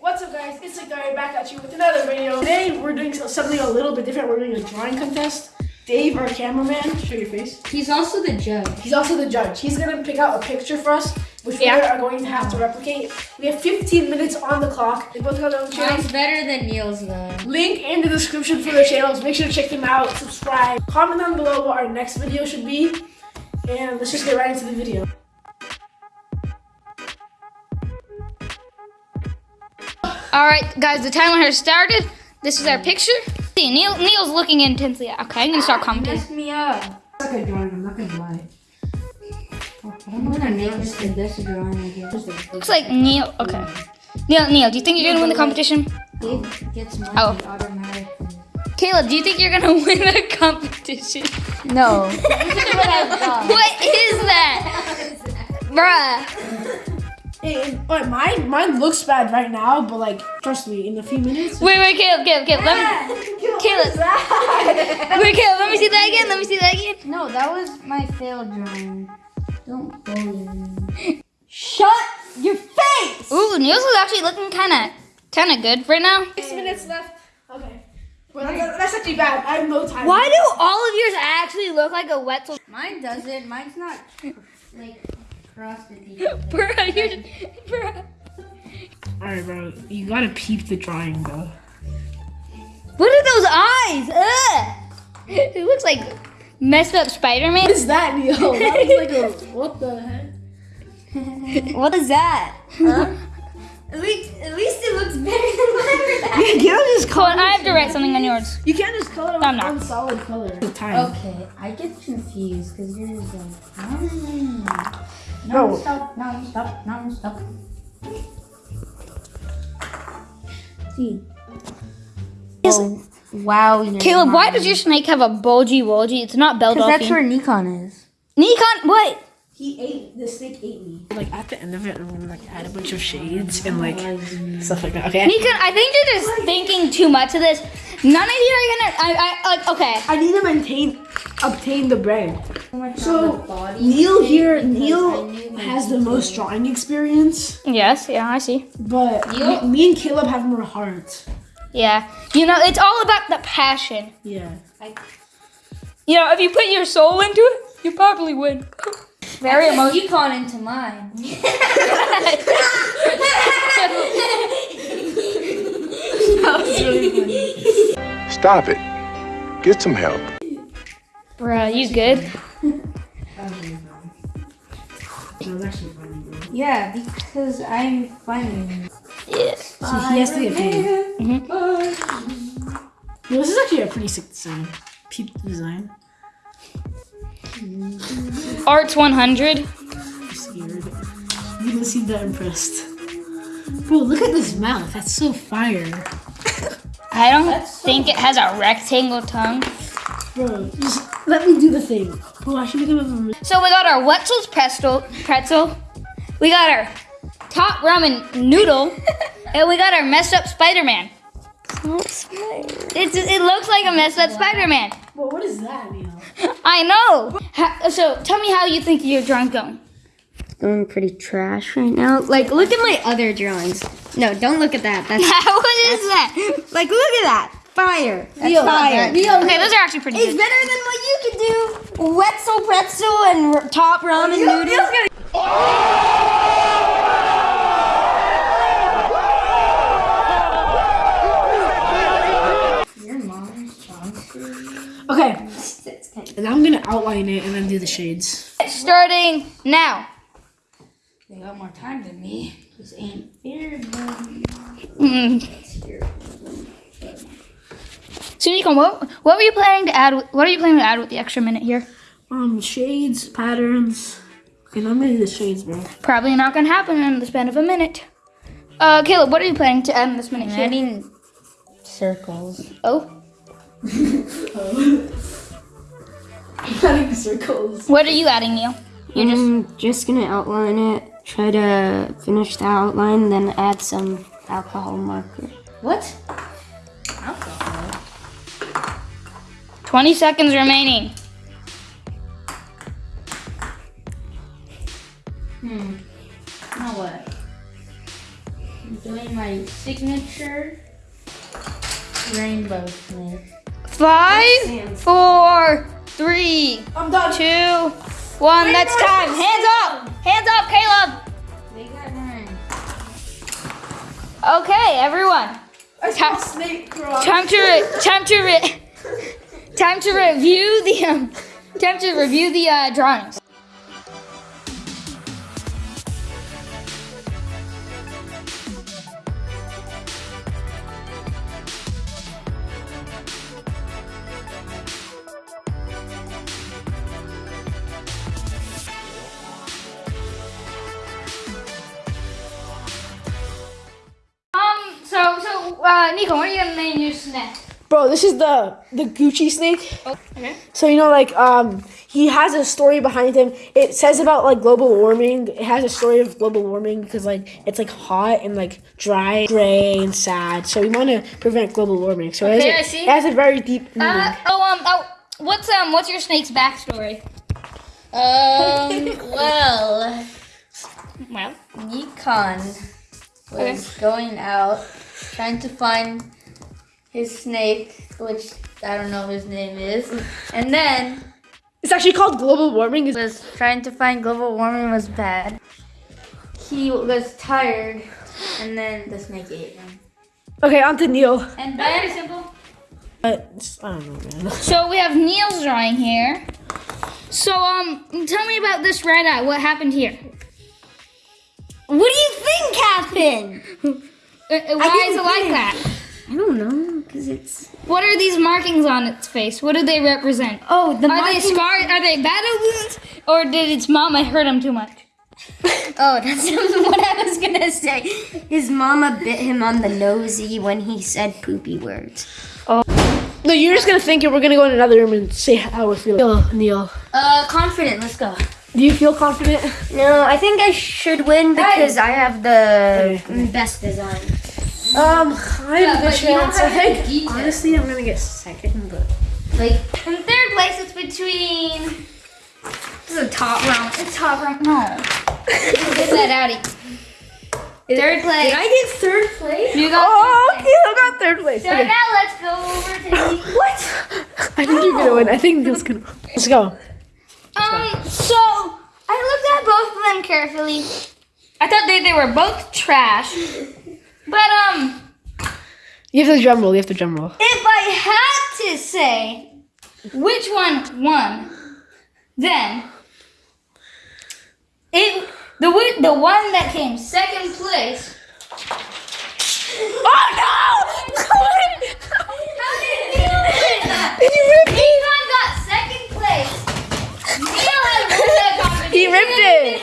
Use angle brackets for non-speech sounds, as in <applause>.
What's up guys, it's Victoria back at you with another video. Today we're doing something a little bit different. We're doing a drawing contest. Dave, our cameraman, show your face. He's also the judge. He's also the judge. He's gonna pick out a picture for us, which we are going to have to replicate. We have 15 minutes on the clock. They both have their own channels. Mine's better than Neil's though. Link in the description for their channels. Make sure to check them out, subscribe, comment down below what our next video should be. And let's just get right into the video. All right, guys, the timer has started. This is our picture. See, Neil, Neil's looking intensely. Okay, I'm gonna start commenting. Messed me up. It's like a drawing, I'm not gonna lie. I'm gonna make this the best drawing I. Looks like Neil. Okay, Neil, Neil, do you think you're gonna win the competition? Dave gets money Oh. automatically. Caleb, do you think you're gonna <laughs> win the competition? No. Look <laughs> at what I've done. <laughs> What is that, bruh? Hey, but mine, mine looks bad right now, but like, trust me, in a few minutes. Wait, wait, Caleb, Caleb, Caleb. Let me, <laughs> Caleb. Wait, Caleb, let me see that again. Let me see that again. No, that was my failed drawing. Don't bully me. Shut your face! Ooh, Neil's is actually looking kind of, kind of good right now. Six minutes left. Okay. Well, that- that's actually bad. I have no time. Why do all of yours actually look like a Wetzel? Mine doesn't. Mine's not like crossed with. Bruh, you're, <laughs> bruh. Alright, bro. You gotta peep the drawing, though. What are those eyes? Ugh. It looks like messed up Spider-Man. What is that, Neil? That was like a. What the heck? <laughs> What is that? <laughs> At least, at least it looks better than mine. <laughs> You can't just Hold on, I have to write something on yours. You can't just color with I'm not. one solid color. The time. Okay, I get confused because yours is like mm, Bro. non-stop, non-stop, non-stop. See. Oh, wow. you're Caleb, why does your snake have a bulgy wolgy? It's not Belle Because that's where Nikon is. Nikon, what? He ate the snake ate me. Like at the end of it, I'm gonna like add a bunch of shades and like oh stuff like that. Okay. Nikon, I think you're just thinking too much of this. None of you are gonna. I, I, like, okay. I need to maintain, obtain the brand. So So Neil here, Neil has the most drawing experience, Yes, yeah, I see. but Neil? me, me and Caleb have more heart. Yeah, you know, it's all about the passion. Yeah. You know, if you put your soul into it, you probably win. <laughs> Very emotional. Nikon into mine. That was really funny. Stop it. Get some help. Bruh, you good? That was actually funny, bro. Yeah, because I'm funny. Yes. So he has to get paid. Well, this is actually a pretty sick design. Peep design. <laughs> Arts 100. I'm scared. You don't seem that impressed. Bro, look at this mouth. That's so fire. I don't think it has a rectangle tongue. Bro, just let me do the thing. Bro, I should make him a So we got our Wetzel's pretzel, pretzel. We got our top ramen noodle, <laughs> and we got our messed up Spider-Man. It's, it looks like a messed up Spider-Man. Bro, what is that, Neil? <laughs> I know. Ha- so tell me how you think your drawing's going. Going pretty trash right now. Like, look at my other drawings. No, don't look at that. That's <laughs> what is that? <laughs> like, look at that. Fire. That's Neil, fire. Neil, Okay, those are actually pretty It's good. It's better than what you could do. Wetzel pretzel and top ramen noodles. Oh! Your mom's Okay, and I'm gonna outline it and then do the shades. Starting now. They got more time than me. This ain't fair, buddy. Mm. So Nico, what what were you planning to add? What are you planning to add with the extra minute here? Um, shades, patterns. Okay, now I'm gonna do the shades, bro. Probably not gonna happen in the span of a minute. Uh, Caleb, what are you planning to add in this minute here? Adding circles. Oh, <laughs> Adding circles. what are you adding, Neil? You're just I'm just gonna outline it. Try to finish the outline, then add some alcohol marker. What? Alcohol. 20 seconds remaining. Hmm. Now what? doing my signature rainbow snake. Five, four, three, I'm done. two, one. That's time. Hands up. Hands up, Caleb. They got mine. Okay, everyone. I saw a snake crawl. Time to re- time to re- <laughs> time to review the um, time to review the uh, drawings. Uh, Nico, what are you gonna name your snake? Bro, this is the the Gucci snake. Okay. So you know, like, um, he has a story behind him. It says about like global warming. It has a story of global warming because like it's like hot and like dry, gray, and sad. So we want to prevent global warming. So it, has a, I see. it has a very deep meaning. Uh, oh um. Oh, what's um. What's your snake's backstory? Um, <laughs> well, Well. Nikon was going out trying to find his snake, which I don't know his name is, and then it's actually called global warming. It's- was trying to find global warming was bad. He was tired, and then the snake ate him. Okay, on to Neil. And Very simple. Uh, it's- I don't know, man. <laughs> So we have Neil's drawing here. So um, tell me about this red eye. What happened here? What do you think happened? <laughs> Uh, uh, why is it like that? I don't know, cause it's What are these markings on its face? What do they represent? oh the Are they markings- scars? Are they battle wounds? Or did its mama hurt him too much? <laughs> Oh, that's <laughs> what I was gonna say. His mama bit him on the nosy when he said poopy words. Oh. No, you're just gonna think it. We're gonna go in another room and say how we're feeling. Neil, Neil, Uh, confident. Let's go. Do you feel confident? No, I think I should win because I have the best design. Um, I have a good but you don't chance. I think honestly, I'm gonna get second, but like In third place, it's between. This is a top round. It's top round. No. Get that out of Third place. did I get third place? You got Oh, third okay, I got third place. So Okay. now let's go over to. <gasps> What? <laughs> I think you're gonna win. I think Neil's gonna. Let's go. Um, so I looked at both of them carefully. I thought they, they were both trash. But um, You have to drum roll. You have to drum roll. if I had to say which one won, then it the the one that came second place. Oh no! How did Neil win? Ethan got second place. <laughs> Neil has won that competition. He ripped it.